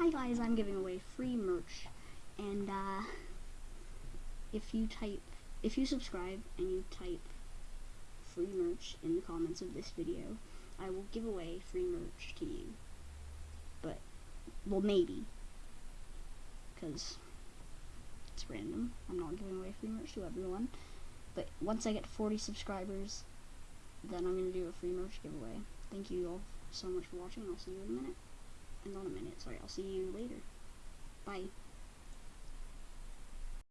Hi guys, I'm giving away free merch, and uh, if you type, if you subscribe and you type free merch in the comments of this video, I will give away free merch to you. But, well maybe, because it's random. I'm not giving away free merch to everyone. But once I get 40 subscribers, then I'm going to do a free merch giveaway. Thank you all so much for watching. I'll see you in a minute. And not a minute, sorry. I'll see you later.